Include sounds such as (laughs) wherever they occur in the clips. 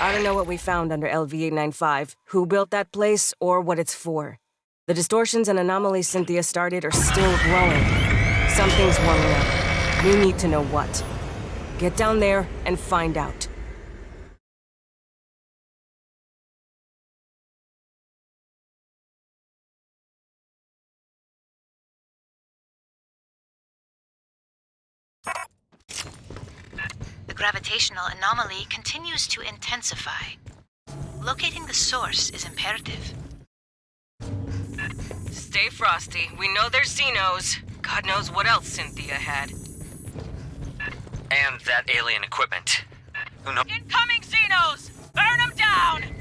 I don't know what we found under LV-895, who built that place, or what it's for. The distortions and anomalies Cynthia started are still growing. Something's warming up. We need to know what. Get down there and find out. Gravitational anomaly continues to intensify. Locating the source is imperative. Stay frosty. We know there's Xenos. God knows what else Cynthia had. And that alien equipment. Who knows? Incoming Xenos! Burn them down!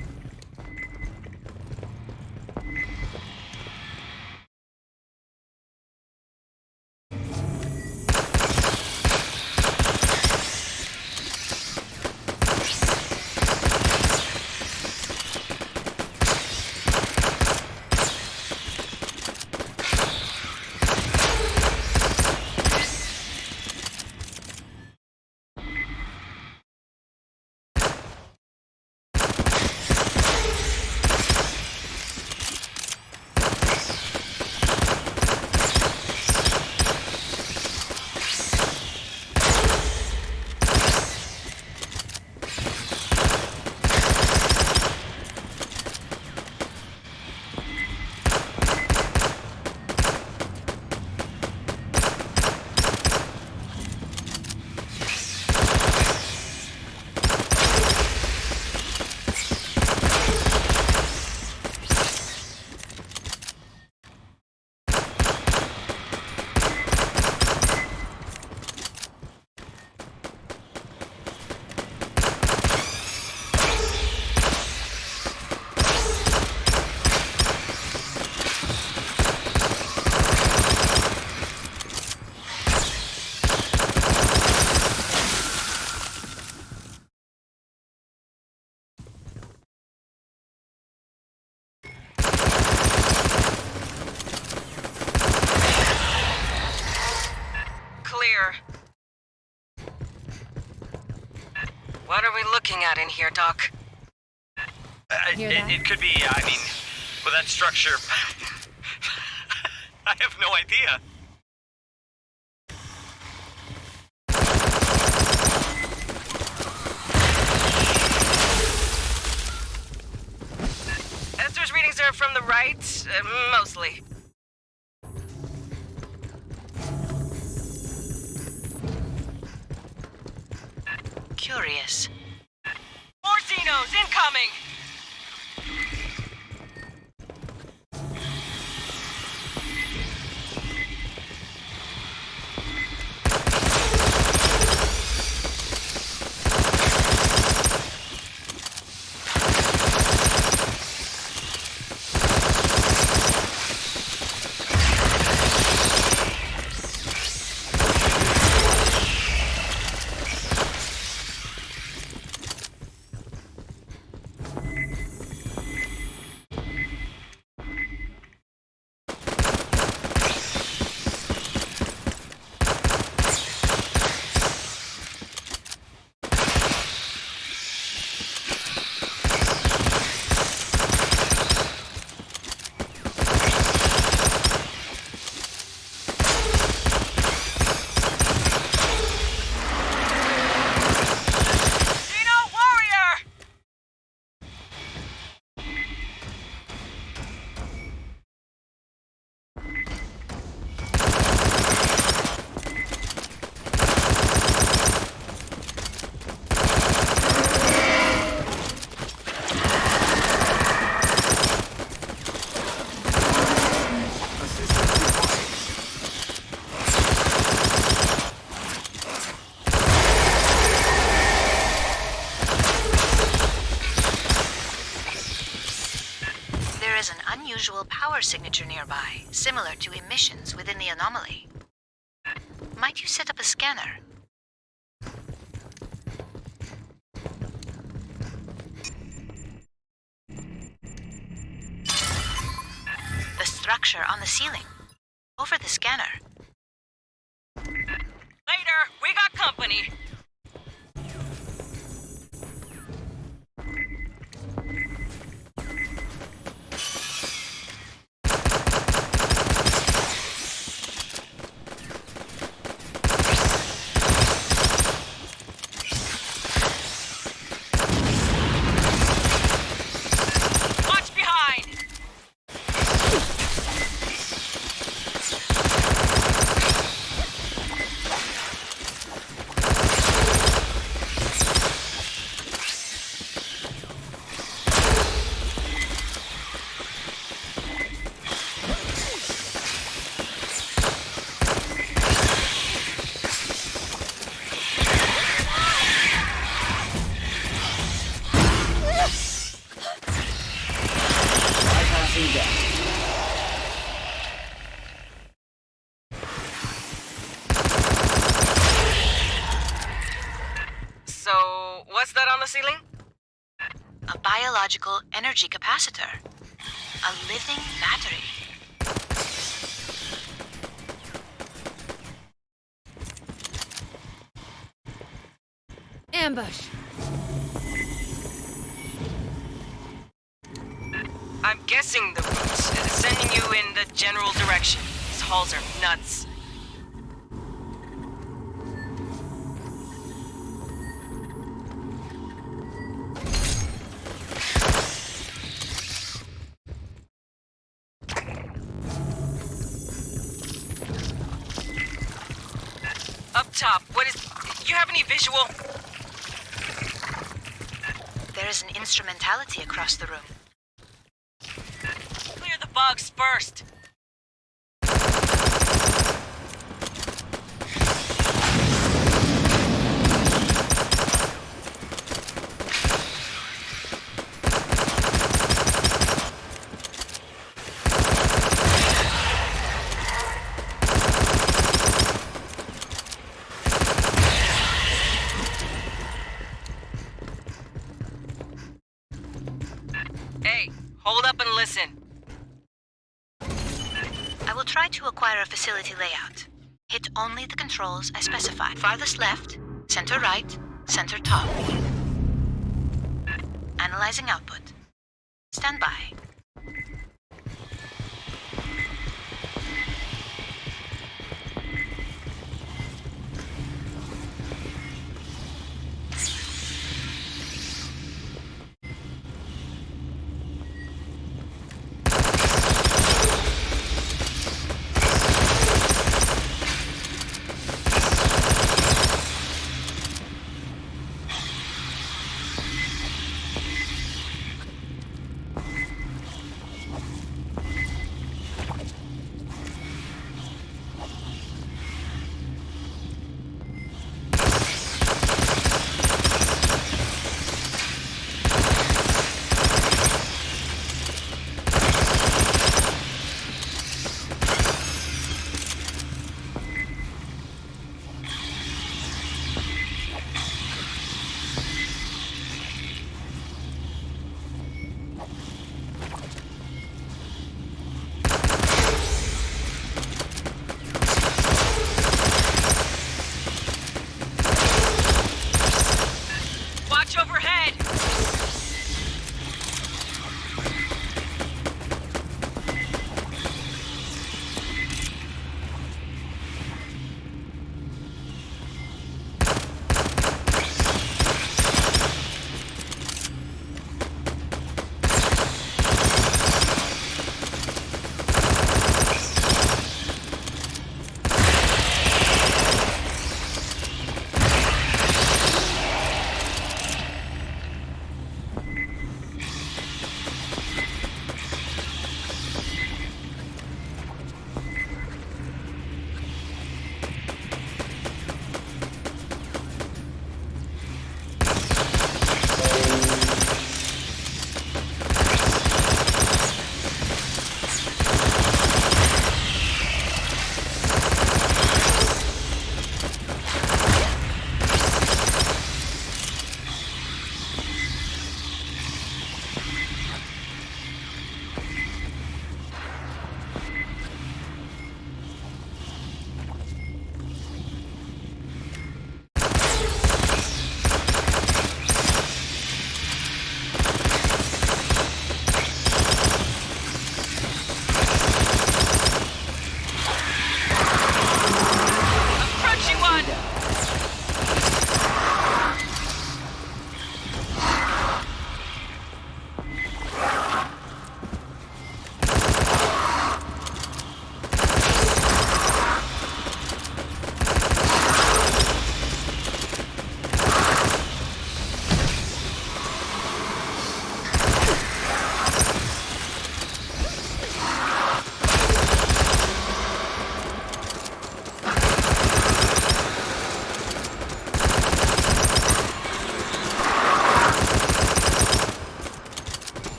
Looking at in here, Doc? Uh, it, it could be, I mean, with that structure. (laughs) I have no idea. Esther's readings are from the right, uh, mostly. Curious. Similar to emissions within the anomaly. Might you set up a scanner? The structure on the ceiling. Over the scanner. That on the ceiling? A biological energy capacitor. A living battery. Ambush. I'm guessing the route is sending you in the general direction. These halls are nuts. Top, what is... You have any visual? There is an instrumentality across the room. Clear the bugs first. Facility layout. Hit only the controls I specify. Farthest left, center right, center top. Analyzing output. Stand by.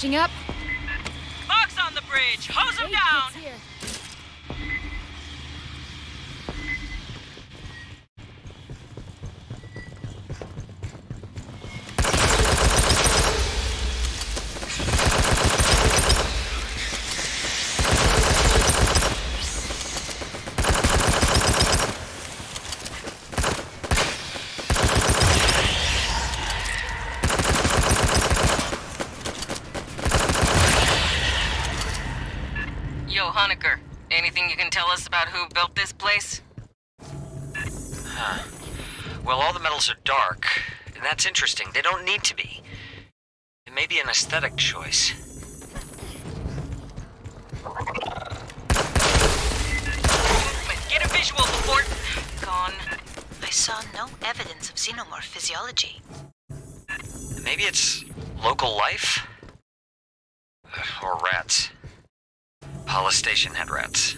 Patching up. Fox on the bridge! Hose him down! Here. Yo, Hoenikker, anything you can tell us about who built this place? Well, all the metals are dark, and that's interesting. They don't need to be. It may be an aesthetic choice. Get a visual before... Gone. I saw no evidence of xenomorph physiology. Maybe it's local life? Or rats. Hollis Station had rats.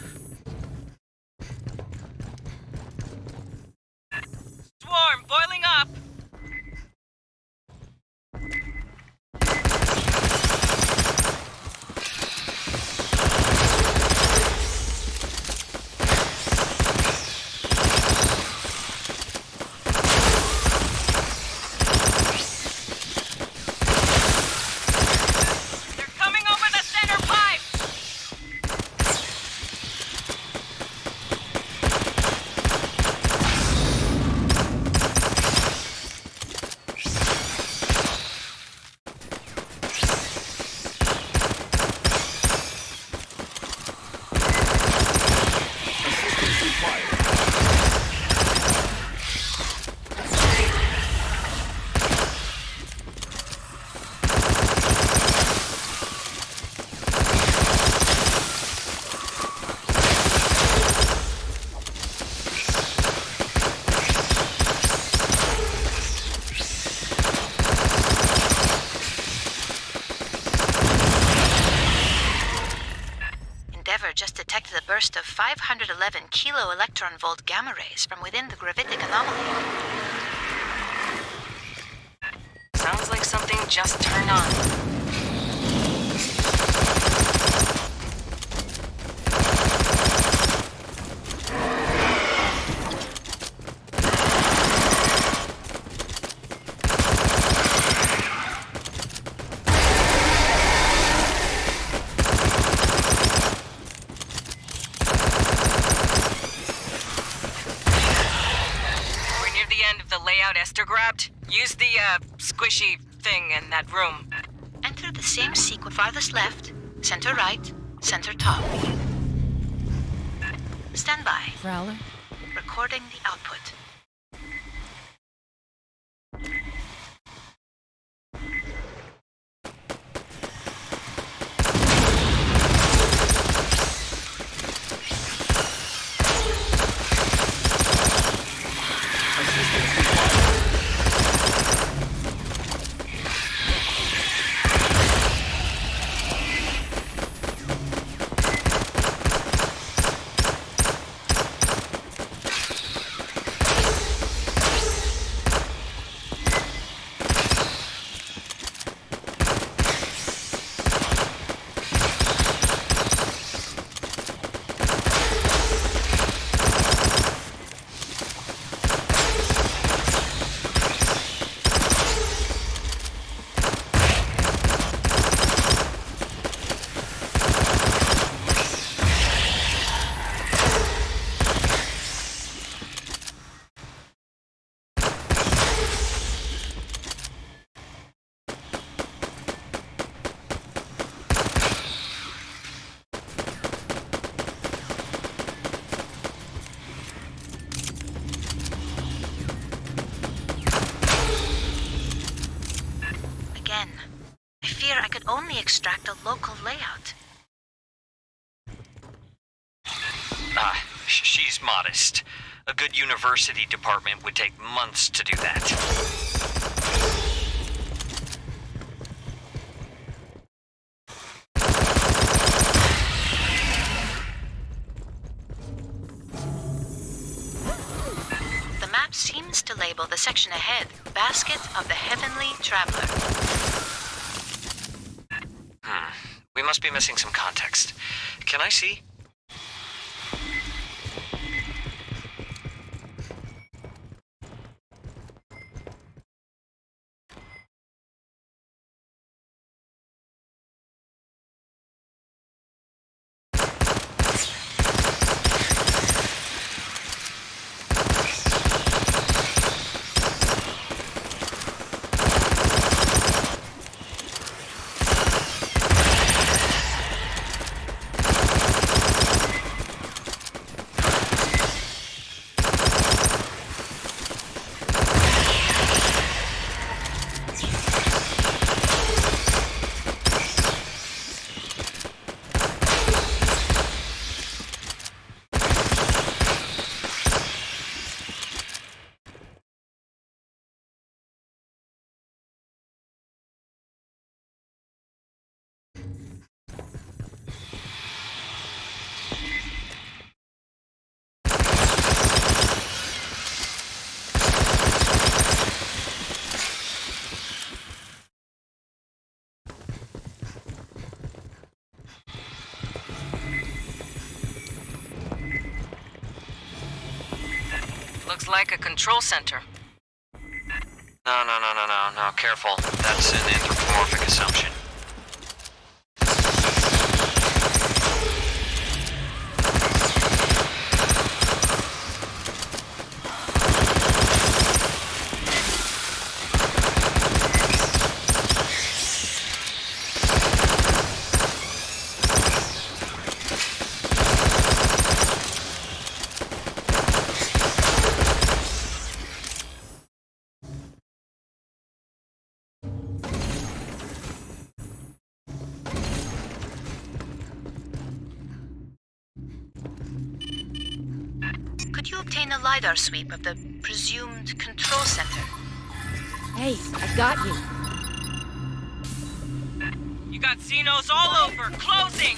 Swarm, boiling up! They're coming over the center pipe! Endeavour just detected a burst of 511 kilo electron volt gamma rays from within the gravitic anomaly. Sounds like something just turned on. We're near the end of the layout Esther grabbed. Use the, uh, squishy thing in that room. Enter the same sequence farthest left, center right, center top. Stand by. Prowler. Recording the output. Again, I fear I could only extract a local layout. Ah, sh- she's modest. A good university department would take months to do that. The map seems to label the section ahead Basket of the Heavenly Traveler. Hmm. We must be missing some context. Can I see? Looks like a control center. No, no, no, no, no, no. Careful. That's an anthropomorphic assumption. Could you obtain a LiDAR sweep of the presumed control center? Hey, I got you. You got Xenos all over. Closing!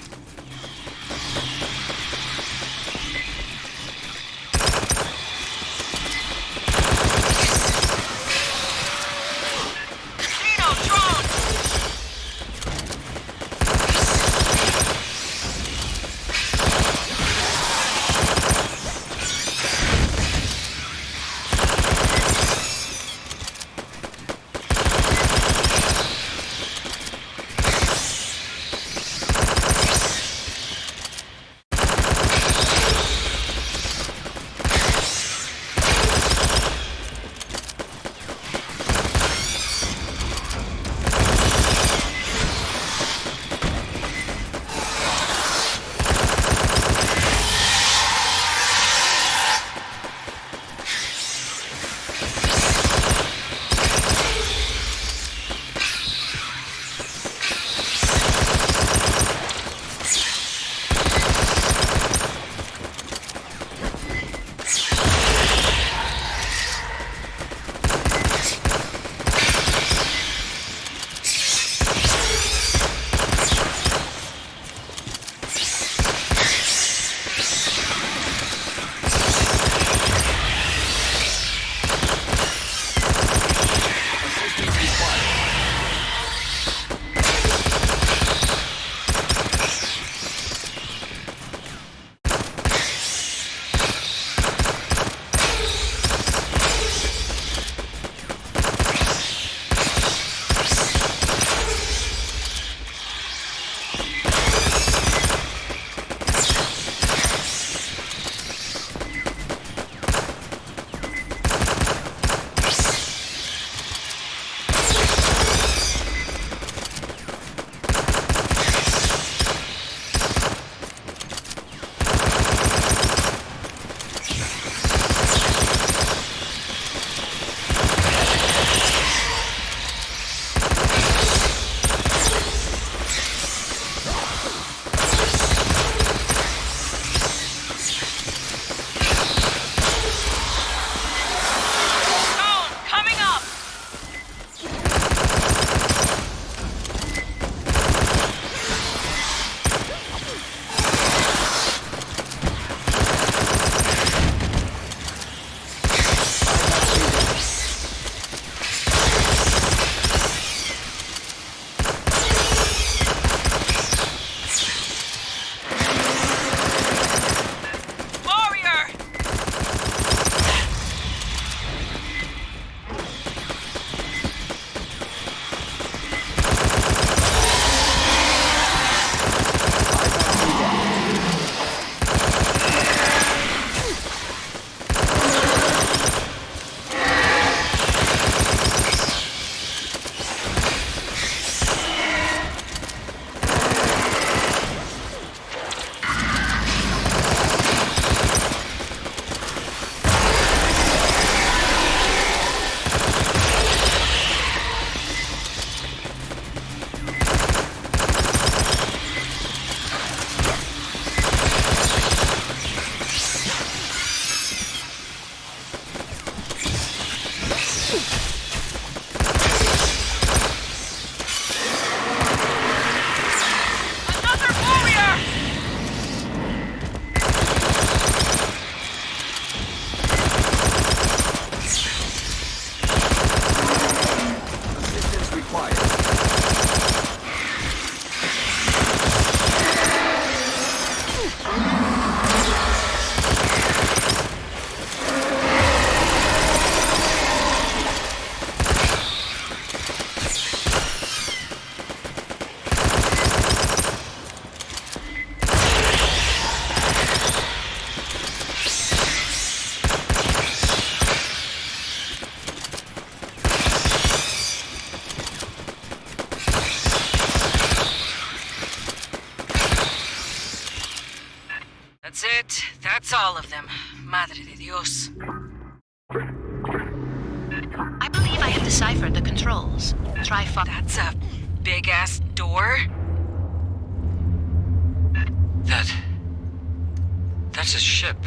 That's a ship.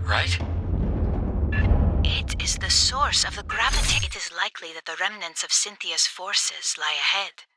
Right? It is the source of the gravity. It is likely that the remnants of Cynthia's forces lie ahead.